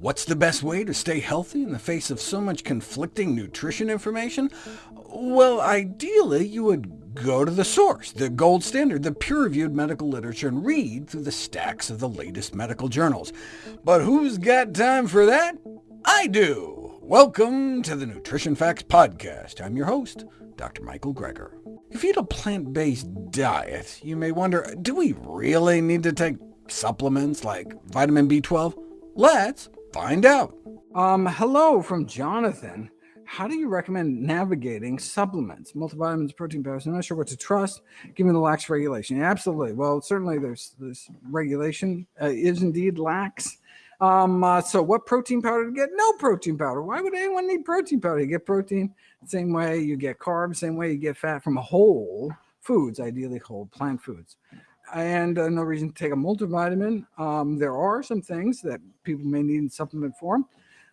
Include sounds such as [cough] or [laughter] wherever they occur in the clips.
What's the best way to stay healthy in the face of so much conflicting nutrition information? Well, ideally, you would go to the source, the gold standard, the peer-reviewed medical literature, and read through the stacks of the latest medical journals. But who's got time for that? I do! Welcome to the Nutrition Facts Podcast. I'm your host, Dr. Michael Greger. If you eat a plant-based diet, you may wonder, do we really need to take supplements like vitamin B12? Let's find out. Um, hello from Jonathan. How do you recommend navigating supplements, multivitamins, protein powders? I'm not sure what to trust given the lax regulation. absolutely. Well, certainly there's this regulation uh, is indeed lax. Um, uh, so what protein powder to get? No protein powder. Why would anyone need protein powder? You get protein same way you get carbs, same way you get fat from whole foods, ideally whole plant foods and uh, no reason to take a multivitamin. Um, there are some things that people may need in supplement form.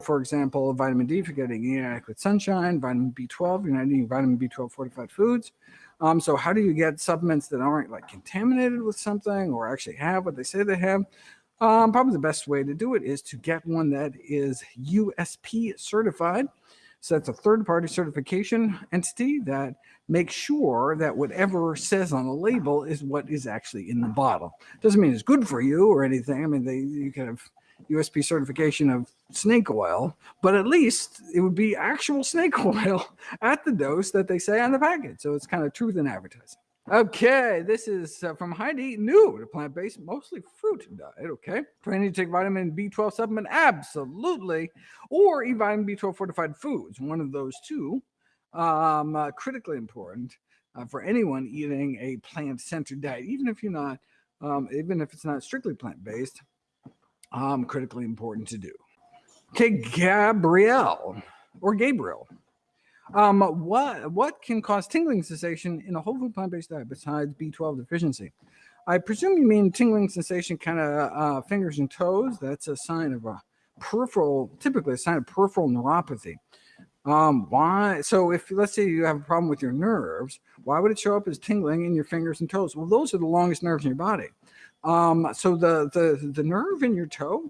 For example, vitamin D you're getting inadequate sunshine, vitamin B12, you're not eating vitamin B12 fortified foods. Um, so how do you get supplements that aren't like contaminated with something or actually have what they say they have? Um, probably the best way to do it is to get one that is USP certified. So that's a third-party certification entity that makes sure that whatever says on the label is what is actually in the bottle. Doesn't mean it's good for you or anything. I mean, they you can have USP certification of snake oil, but at least it would be actual [laughs] snake oil at the dose that they say on the package. So it's kind of truth in advertising. Okay, this is uh, from Heidi, new to plant-based, mostly fruit diet, okay? Need to take vitamin B12 supplement? Absolutely. Or eat vitamin B12 fortified foods, one of those two. Um, uh, critically important uh, for anyone eating a plant-centered diet, even if you're not, um, even if it's not strictly plant-based, um, critically important to do. Okay, Gabrielle, or Gabriel, um, what, what can cause tingling sensation in a whole food plant-based diet besides B12 deficiency? I presume you mean tingling sensation kind of uh, fingers and toes. That's a sign of a peripheral, typically a sign of peripheral neuropathy. Um, why? So if let's say you have a problem with your nerves, why would it show up as tingling in your fingers and toes? Well, those are the longest nerves in your body. Um, so the, the, the nerve in your toe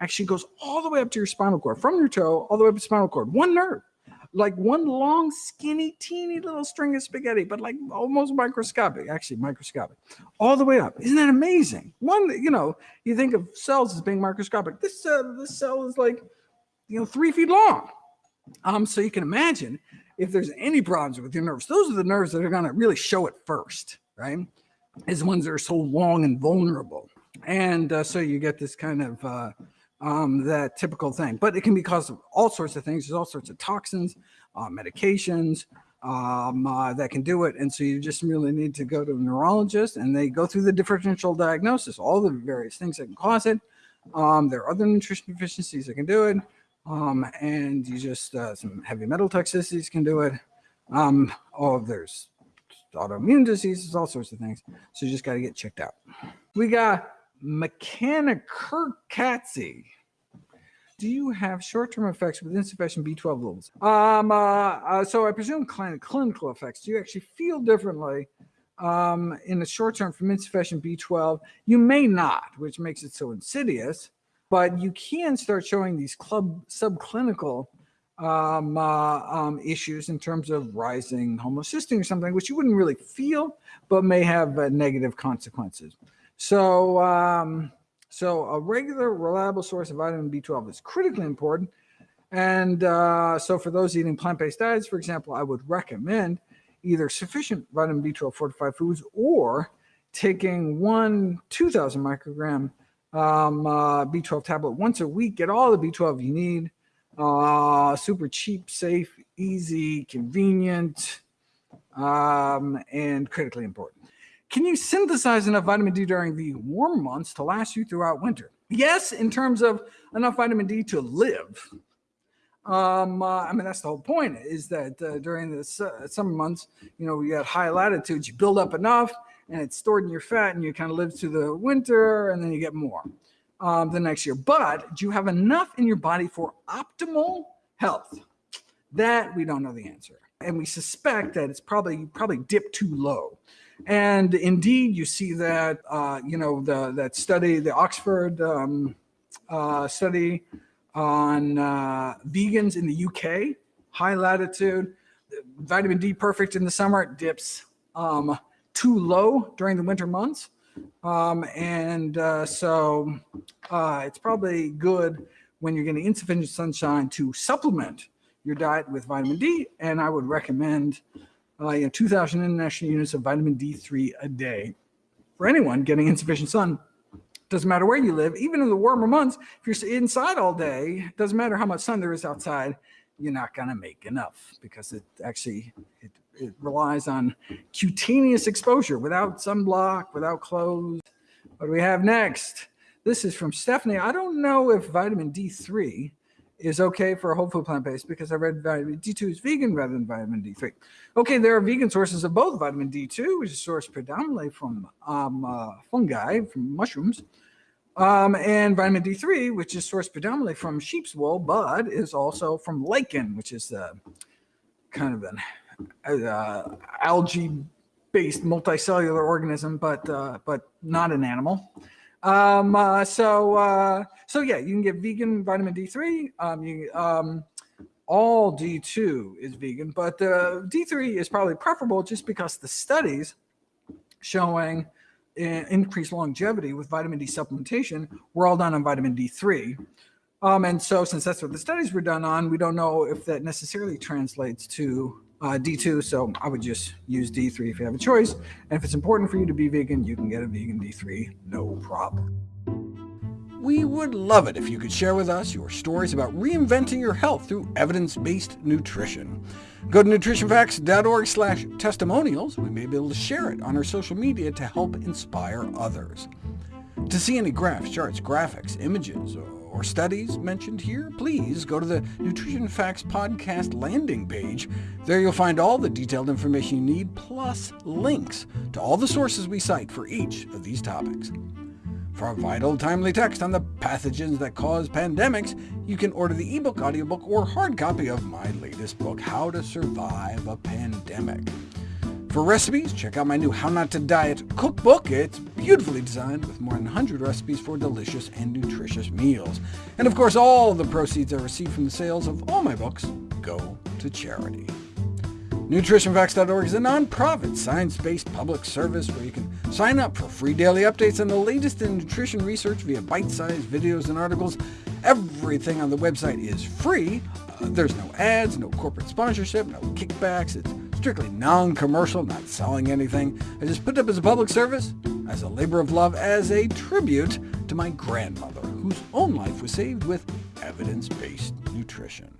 actually goes all the way up to your spinal cord, from your toe all the way up to spinal cord, one nerve like one long, skinny, teeny little string of spaghetti, but like almost microscopic, actually microscopic, all the way up. Isn't that amazing? One, you know, you think of cells as being microscopic. This uh, this cell is like, you know, three feet long. Um, so you can imagine if there's any problems with your nerves, those are the nerves that are going to really show it first, right? Is ones that are so long and vulnerable. And uh, so you get this kind of uh, um, that typical thing. But it can be caused of all sorts of things. There's all sorts of toxins, uh, medications um, uh, that can do it. And so you just really need to go to a neurologist and they go through the differential diagnosis, all the various things that can cause it. Um, there are other nutrition deficiencies that can do it. Um, and you just, uh, some heavy metal toxicities can do it. Um, oh, there's autoimmune diseases, all sorts of things. So you just got to get checked out. We got McKenna Kirkatzy. Do you have short-term effects with insufficient B12 levels? Um, uh, uh, so I presume clinical effects. Do you actually feel differently um, in the short term from insufficient B12? You may not, which makes it so insidious, but you can start showing these club subclinical um, uh, um, issues in terms of rising homocysteine or something, which you wouldn't really feel, but may have uh, negative consequences. So, um, so a regular, reliable source of vitamin B12 is critically important. And uh, so for those eating plant-based diets, for example, I would recommend either sufficient vitamin B12 fortified foods or taking one 2000 microgram um, uh, B12 tablet once a week, get all the B12 you need. Uh, super cheap, safe, easy, convenient, um, and critically important. Can you synthesize enough vitamin D during the warm months to last you throughout winter? Yes, in terms of enough vitamin D to live. Um, uh, I mean, that's the whole point is that uh, during the summer months, you know, you got high latitudes, you build up enough and it's stored in your fat and you kind of live through the winter and then you get more um, the next year. But do you have enough in your body for optimal health? That we don't know the answer. And we suspect that it's probably, you probably dipped too low. And indeed, you see that, uh, you know, the, that study, the Oxford um, uh, study on uh, vegans in the UK, high latitude. Vitamin D perfect in the summer, dips um, too low during the winter months. Um, and uh, so uh, it's probably good when you're getting insufficient sunshine to supplement your diet with vitamin D. And I would recommend uh, you know, 2,000 international units of vitamin D3 a day for anyone getting insufficient sun. Doesn't matter where you live, even in the warmer months, if you're inside all day, doesn't matter how much sun there is outside, you're not going to make enough because it actually it, it relies on cutaneous exposure without sunblock, without clothes. What do we have next? This is from Stephanie. I don't know if vitamin D3 is okay for a whole food plant-based because I read vitamin D2 is vegan rather than vitamin D3. Okay, there are vegan sources of both vitamin D2, which is sourced predominantly from um, uh, fungi, from mushrooms, um, and vitamin D3, which is sourced predominantly from sheep's wool, but is also from lichen, which is uh, kind of an uh, algae-based multicellular organism, but uh, but not an animal. Um, uh, so, uh, so yeah, you can get vegan vitamin D3. Um, you, um, all D2 is vegan, but uh, D3 is probably preferable just because the studies showing increased longevity with vitamin D supplementation were all done on vitamin D3. Um, and so since that's what the studies were done on, we don't know if that necessarily translates to uh, D2. So I would just use D3 if you have a choice. And if it's important for you to be vegan, you can get a vegan D3, no problem. We would love it if you could share with us your stories about reinventing your health through evidence-based nutrition. Go to nutritionfacts.org slash testimonials. We may be able to share it on our social media to help inspire others. To see any graphs, charts, graphics, images, or studies mentioned here, please go to the Nutrition Facts podcast landing page. There you'll find all the detailed information you need, plus links to all the sources we cite for each of these topics. For a vital, timely text on the pathogens that cause pandemics, you can order the ebook, audiobook, or hard copy of my latest book, How to Survive a Pandemic. For recipes, check out my new How Not to Diet cookbook. It's beautifully designed with more than 100 recipes for delicious and nutritious meals. And of course, all the proceeds I receive from the sales of all my books go to charity. NutritionFacts.org is a nonprofit, science-based public service where you can sign up for free daily updates on the latest in nutrition research via bite-sized videos and articles. Everything on the website is free. Uh, there's no ads, no corporate sponsorship, no kickbacks. It's strictly non-commercial, not selling anything. I just put it up as a public service, as a labor of love, as a tribute to my grandmother, whose own life was saved with evidence-based nutrition.